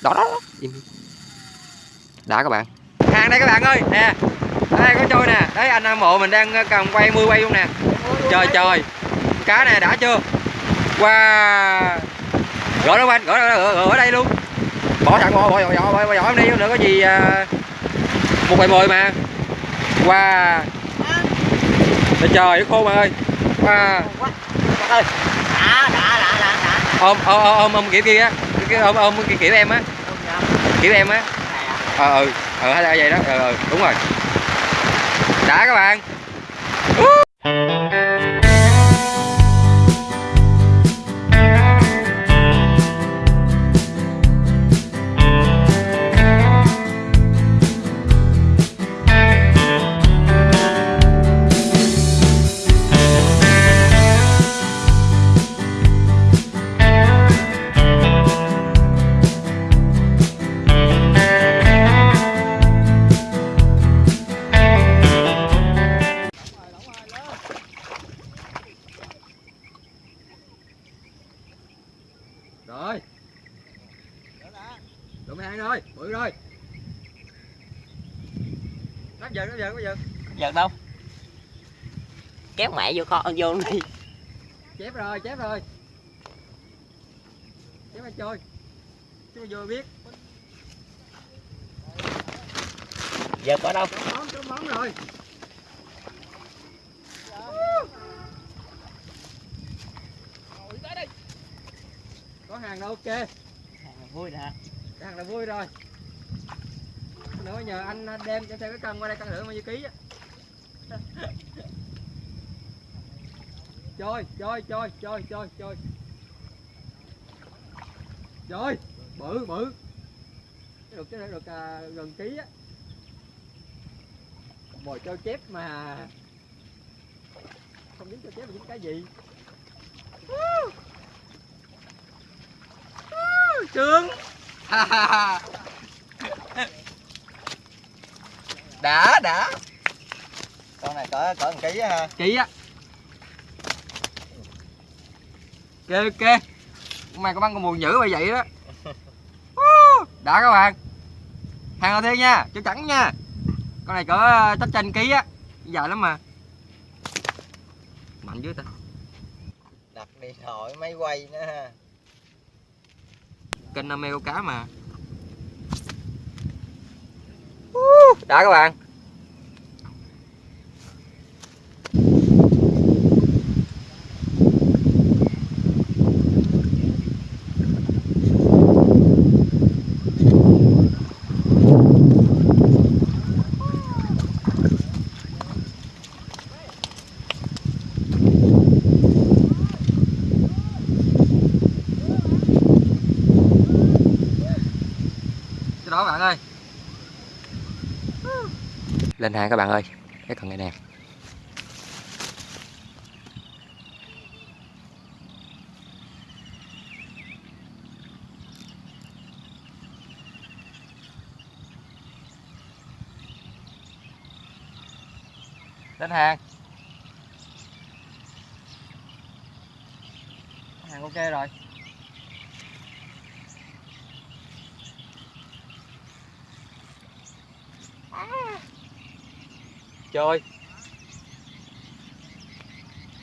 đó đó, đó. Đã các bạn hàng đây các bạn ơi nè đây có trôi nè đấy anh hâm mộ mình đang cầm quay mưa quay luôn nè trời trời cá nè đã chưa wow gỡ nó anh gỡ gỡ, gỡ, ở đây luôn bỏ bỏ bỏ bỏ bỏ, bỏ em đi nữa có gì à, một bài mười mà wow trời trời khô mà ơi wow đã đã ôm ôm ôm ôm kia á Cái- ôm ôm kiểu, kiểu em á. Kiểu em á. Ờ ừ. Ờ hay là vậy đó. Ờ ừ, đúng rồi. Đã các bạn nó giờ nó giờ nó giờ giật đâu? Kéo mẹ vô kho vô đi. Chép rồi chép rồi. Chép anh trôi chứ vô biết giật ở đâu? Trống món trống món rồi. Có hàng đâu ok? Vui nè. Hàng là vui rồi nữa nhờ anh đem cho theo cái cân qua đây cân thử bao nhiêu ký á. Chơi, chơi, chơi, chơi, chơi, chơi, bự bự. Được cái được à, gần ký á. Mồi cho chép mà. Không dính cho chép là dính cái gì. Woo! Trương đã đã. Con này cỡ cỡ một ký á ha. Ký á. Ok ok. Mày có băng con buồn dữ vậy vậy đó. Đã các bạn. Hàng đầu tiên nha chú trắng nha. Con này cỡ ờ, chắc trên ký á. Dài lắm mà. Mạnh dưới ta. Đặt điện thoại máy quay nữa ha. Kênh câu cá mà! Đã các bạn. Đó bạn ơi lên hàng các bạn ơi. Cái cần này nè. Lên hàng. Hàng ok rồi. Chơi.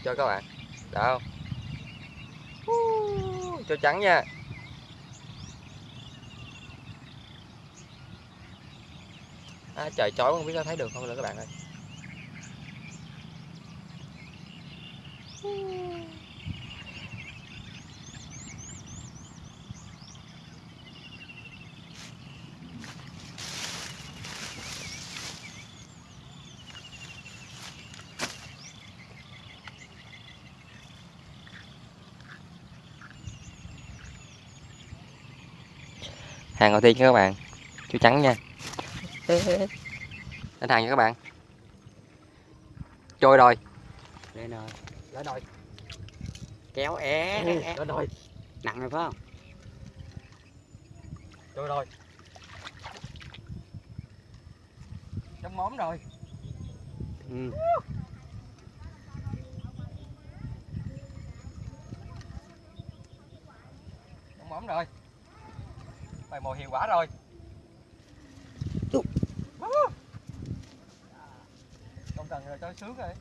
Cho các bạn. Đã không? Cho trắng nha. À, trời chói không biết có thấy được không nữa các bạn ơi. Hàng đầu tiên nha các bạn. Chú trắng nha. Lên hàng nha các bạn. Trôi rồi lên rồi lên rồi kéo é. Lên rồi nặng rồi phải không? Trôi rồi trong móm rồi. Ừ. trong móm rồi bài mồi hiệu quả rồi. Không cần rồi cho sướng rồi.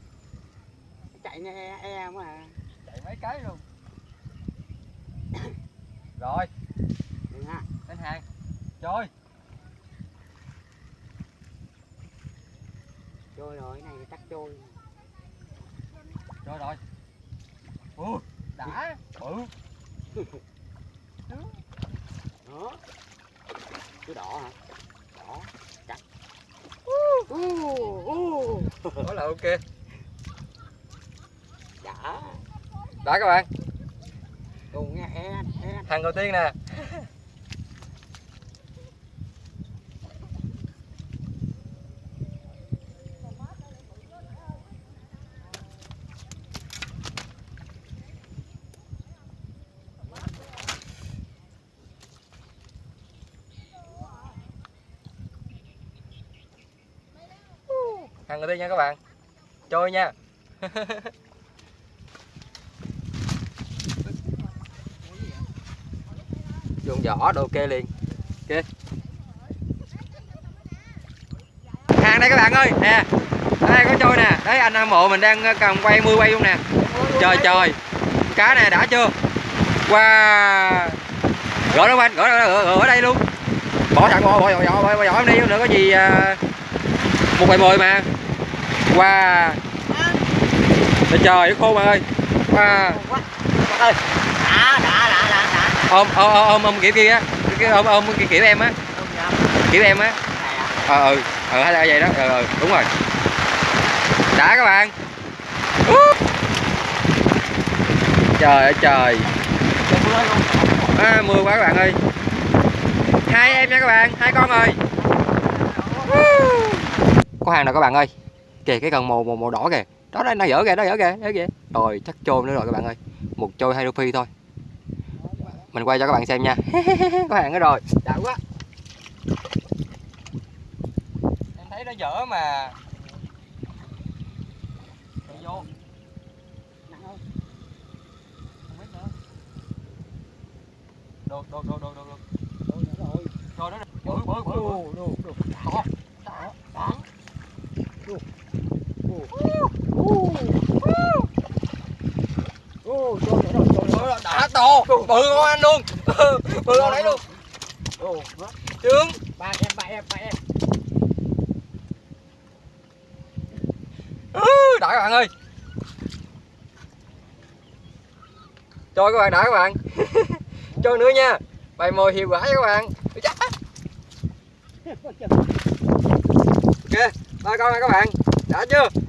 Chạy nghe e, e mà chạy mấy cái luôn. Rồi. Lên hàng. Chơi trôi rồi cái này chắc trôi. Chơi rồi. Ui đã. Bự đó. Cứ đỏ hả? Đỏ chắc uh, uh. đó là ok. Đã đã các bạn. E e. Hàng đầu tiên nè thằng đầu tiên nha các bạn. Trôi nha. Dùng vỏ đồ kê liền. Kê. hàng đây các bạn ơi. Nè đây có trôi nè? Đấy anh hâm mộ mình đang ờ, cầm quay mưa quay luôn nè. Trời trời. Cá này đã chưa? Wow. Gỡ nó anh gỡ, gỡ, gỡ, gỡ ở đây luôn. Bỏ thẳng bỏ bỏ bỏ bỏ bỏ, bỏ em đi nữa có gì ờ, một bài mồi mà wow trời trời khô bạn ơi. Wow ơi đã đã đã đã đã ôm ôm ôm ôm, ôm kiểu kia á cái ôm ôm kiểu, kiểu em á. Kiểu em á. Ờ ừ. Ờ hay là vậy đó. Ờ ừ, đúng rồi. Đã các bạn. Uh. trời ơi trời. Mưa à, mưa quá các bạn ơi. Hai em nha các bạn. Hai con ơi Uh. có hàng rồi các bạn ơi? Kìa cái cần màu màu màu đỏ kìa. Đó đây nó dở kìa nó dở kìa dở kìa. Rồi chắc trôi nữa rồi các bạn ơi. Một trôi hai phi thôi. Mình quay cho các bạn xem nha. Có hàng nữa rồi. Đã quá. Em thấy nó dở mà. Chạy vô. Đồ đồ đồ đồ đồ đồ rồi đó bự bự bự đồ đã to bự con anh luôn bự con đấy luôn trứng ba em ba em ba em đã các bạn ơi cho các bạn đã các bạn cho nữa nha bài mồi hiệu quả các bạn ok ba con nha các bạn đã chưa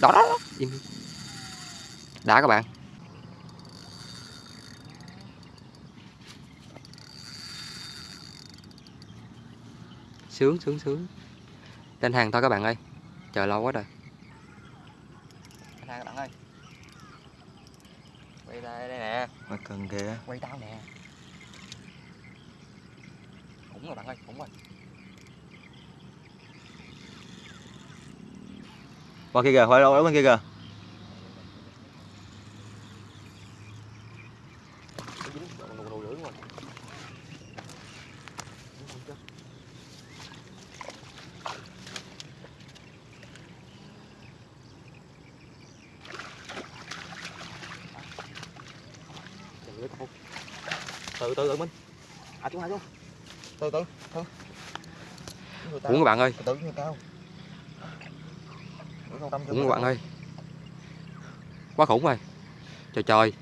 đó đó, đó. Đã các bạn. Sướng sướng sướng. Lên hàng thôi các bạn ơi. Chờ lâu quá rồi. Lên hàng các bạn ơi. Quay đây đây nè. Mà cần kìa. Quay tao nè. Cũng rồi bạn ơi cũng rồi qua kia kìa phải đâu đó bên kia kìa. Từ từ từ minh à chúng hai xuống từ từ từ. Cũng các bạn ơi. Từ từ cao cũng các bạn ơi. Quá khủng rồi. Trời trời.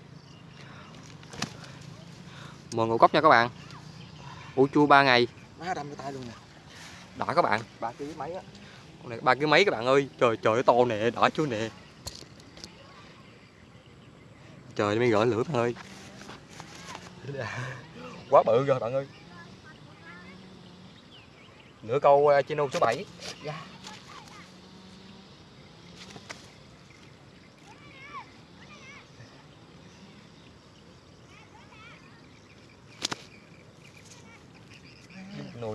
Mồi ngũ cốc nha các bạn. Ủ chua 3 ngày. Má đâm tay luôn nè. Đã các bạn. Ba ký mấy á? Con này ba cái mấy các bạn ơi? Trời trời to nè đỏ chưa nè. Trời mới gỡ lửa bạn ơi. Quá bự rồi bạn ơi. Nửa câu uh, chino số 7 nồi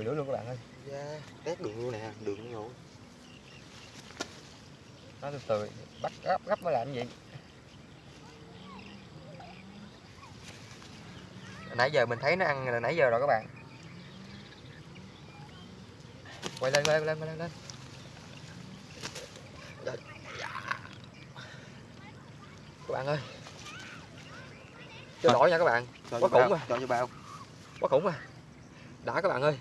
nữa luôn các bạn ơi. Yeah. tét đường luôn nè đường luôn. Nó từ từ bắt gấp gấp mới làm gì? Nãy giờ mình thấy nó ăn là nãy giờ rồi các bạn. Quay lên quay lên quay lên, quay lên. các bạn ơi. Cho đổi nha các bạn. Quá khủng à. cho bao quá khủng à đã các bạn ơi